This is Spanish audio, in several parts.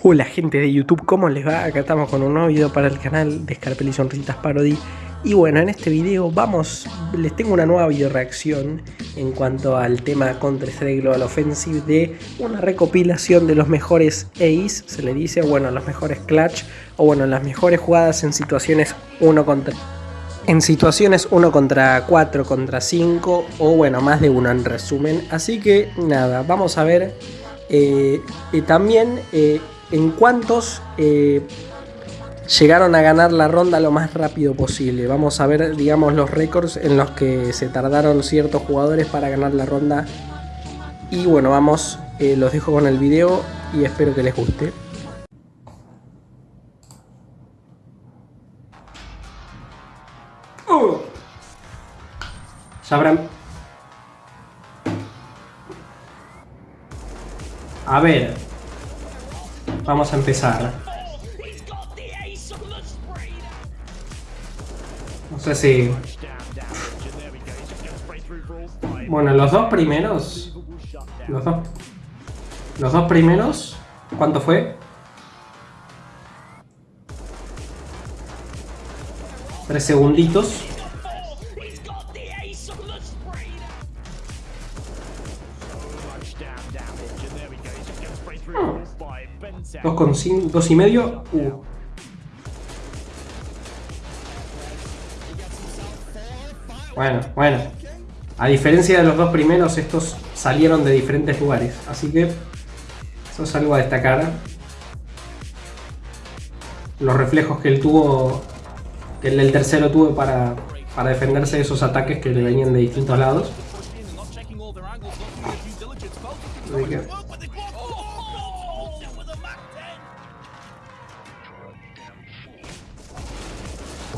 Hola gente de YouTube, ¿cómo les va? Acá estamos con un nuevo video para el canal de Scarpel y Sonrisitas Parody Y bueno, en este video vamos, les tengo una nueva video reacción en cuanto al tema Counter Strike Global Offensive de una recopilación de los mejores Ace, se le dice, bueno, los mejores clutch, o bueno, las mejores jugadas en situaciones 1 contra en situaciones 1 contra 4, contra 5 o bueno, más de uno en resumen. Así que nada, vamos a ver eh, también eh, en cuántos eh, llegaron a ganar la ronda lo más rápido posible. Vamos a ver, digamos, los récords en los que se tardaron ciertos jugadores para ganar la ronda. Y bueno, vamos, eh, los dejo con el video y espero que les guste. Sabrán. A ver, Vamos a empezar. No sé si... Bueno, los dos primeros... Los dos... Los dos primeros... ¿Cuánto fue? Tres segunditos. 2,5, 2 y medio. Uh. Bueno, bueno. A diferencia de los dos primeros, estos salieron de diferentes lugares. Así que eso es algo a destacar. Los reflejos que él tuvo, que el tercero tuvo para, para defenderse de esos ataques que le venían de distintos lados.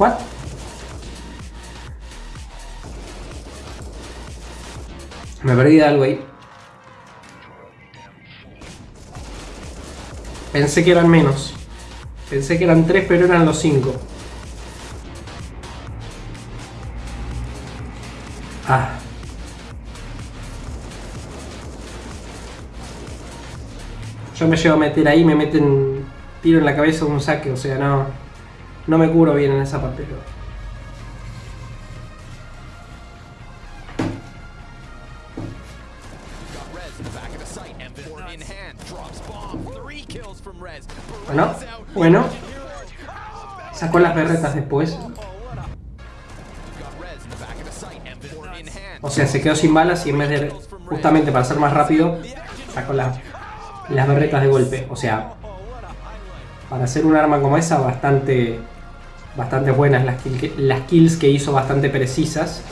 ¿What? Me perdí de algo ahí. Pensé que eran menos. Pensé que eran 3, pero eran los 5. Ah. Yo me llevo a meter ahí, me meten tiro en la cabeza un saque, o sea, no... No me curo bien en esa parte. Bueno, bueno. Sacó las berretas después. O sea, se quedó sin balas y en vez de, justamente para ser más rápido, sacó las, las berretas de golpe. O sea, para hacer un arma como esa, bastante bastante buenas las, las kills que hizo, bastante precisas.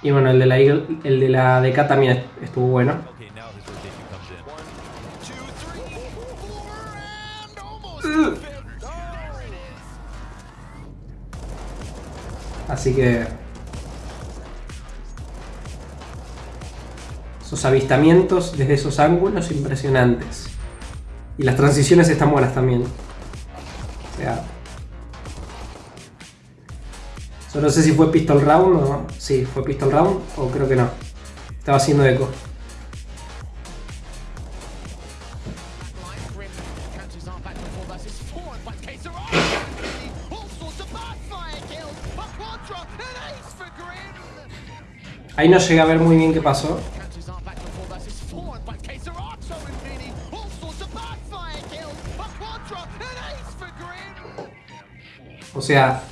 Y bueno, el de la el de la DK también estuvo bueno. Así que Esos avistamientos desde esos ángulos impresionantes. Y las transiciones están buenas también. O sea... no sé si fue pistol round o... Sí, fue pistol round o creo que no. Estaba haciendo eco. Ahí no llegué a ver muy bien qué pasó. Sea...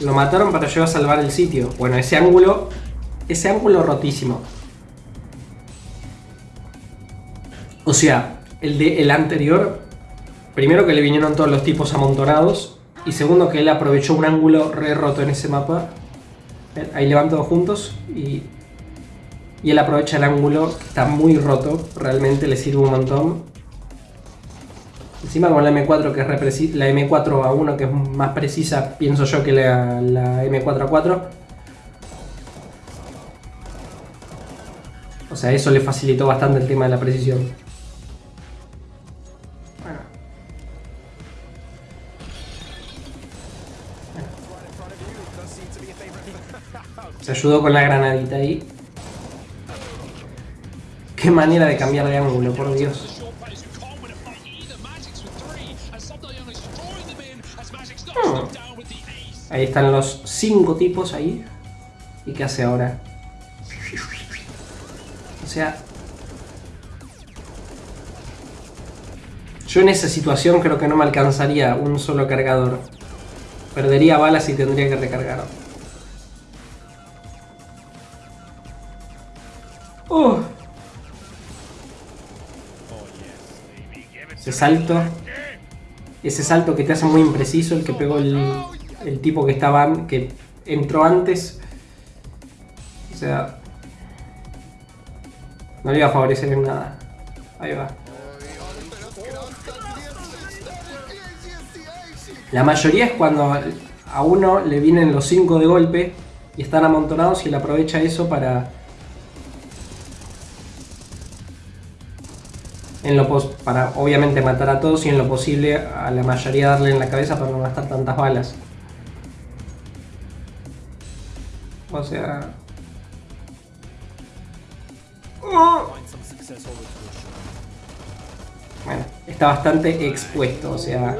Lo mataron para yo salvar el sitio. Bueno, ese ángulo... Ese ángulo rotísimo. O sea, el de el anterior... Primero que le vinieron todos los tipos amontonados. Y segundo que él aprovechó un ángulo re roto en ese mapa. Ahí le van todos juntos y... Y él aprovecha el ángulo que está muy roto. Realmente le sirve un montón. Encima con la M4 que es la M4 a 1 que es más precisa, pienso yo, que la, M4 a 4. O sea, eso le facilitó bastante el tema de la precisión. Se ayudó con la granadita ahí. Qué manera de cambiar de ángulo, por Dios. Ahí están los cinco tipos ahí. ¿Y qué hace ahora? O sea... Yo en esa situación creo que no me alcanzaría un solo cargador. Perdería balas y tendría que recargar. Uh. Ese salto. Ese salto que te hace muy impreciso, el que pegó el, el tipo que estaba que entró antes. O sea, no le iba a favorecer en nada. Ahí va. La mayoría es cuando a uno le vienen los 5 de golpe y están amontonados y él aprovecha eso para... En lo para obviamente matar a todos y en lo posible a la mayoría darle en la cabeza para no gastar tantas balas. O sea... Bueno, está bastante expuesto, o sea...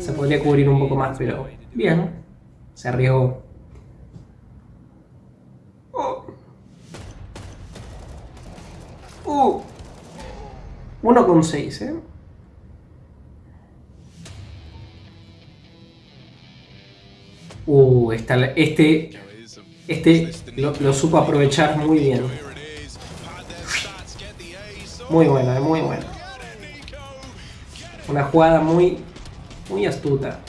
Se podría cubrir un poco más, pero bien. Se arriesgó. Oh. Uh. 1,6, ¿eh? Uh, esta, este, este lo, supo aprovechar muy bien. Muy buena, muy buena. Una jugada muy muy astuta.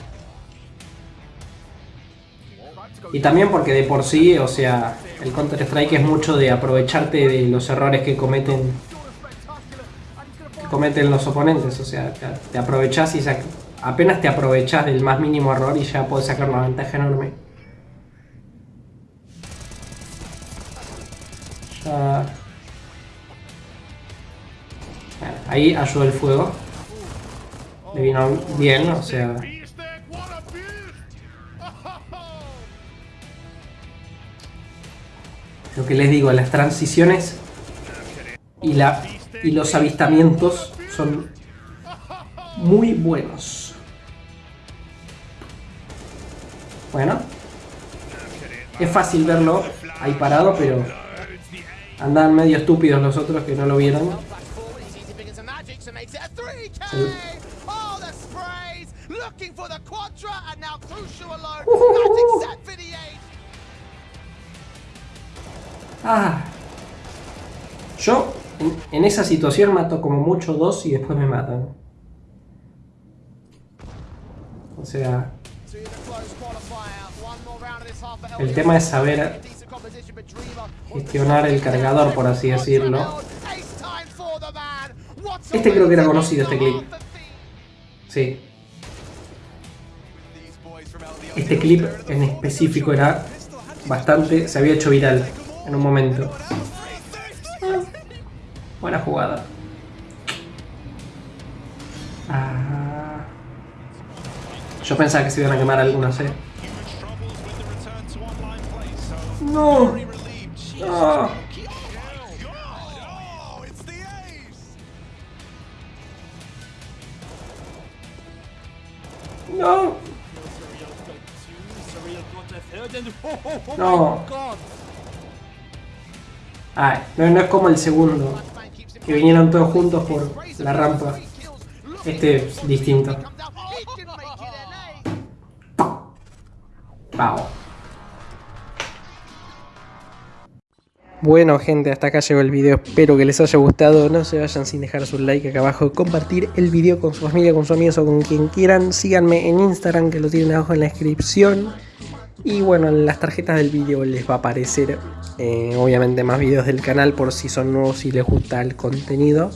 Y también porque de por sí, o sea, el Counter-Strike es mucho de aprovecharte de los errores que cometen cometen los oponentes, o sea, te, aprovechas y apenas te aprovechas del más mínimo error y ya puedes sacar una ventaja enorme. Ahí ayudó el fuego. Le vino bien, o sea... Lo que les digo, las transiciones y, la, y los avistamientos son muy buenos. Bueno. Es fácil verlo ahí parado, pero andan medio estúpidos los otros que no lo vieron. Ah. Yo en, esa situación mato como mucho dos y después me matan. O sea... El tema es saber gestionar el cargador, por así decirlo. Este creo que era conocido, este clip. Sí. Este clip en específico era bastante... Se había hecho viral en un momento. Buena jugada. Ah. Yo pensaba que se iban a quemar algunas, eh. No. No. No. No. Ah, no, no es como el segundo. Que vinieron todos juntos por la rampa. Este es distinto. Bueno gente, hasta acá llegó el video, espero que les haya gustado, no se vayan sin dejar su like acá abajo, compartir el video con su familia, con sus amigos o con quien quieran, síganme en Instagram que lo tienen abajo en la descripción. Y bueno, en las tarjetas del video les va a aparecer eh, obviamente más videos del canal por si son nuevos y les gusta el contenido.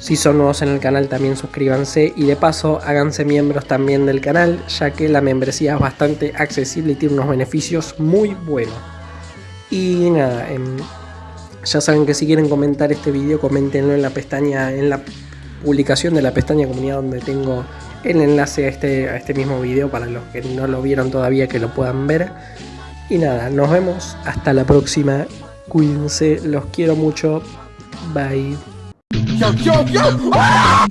Si son nuevos en el canal también suscríbanse. Y de paso háganse miembros también del canal ya que la membresía es bastante accesible y tiene unos beneficios muy buenos. Y nada, em, ya saben que si quieren comentar este video, coméntenlo en la pestaña, en la publicación de la pestaña comunidad donde tengo el enlace a este, a este mismo video para los que no lo vieron todavía que lo puedan ver. Y nada, nos vemos hasta la próxima. Cuídense, los quiero mucho. Bye. Ah!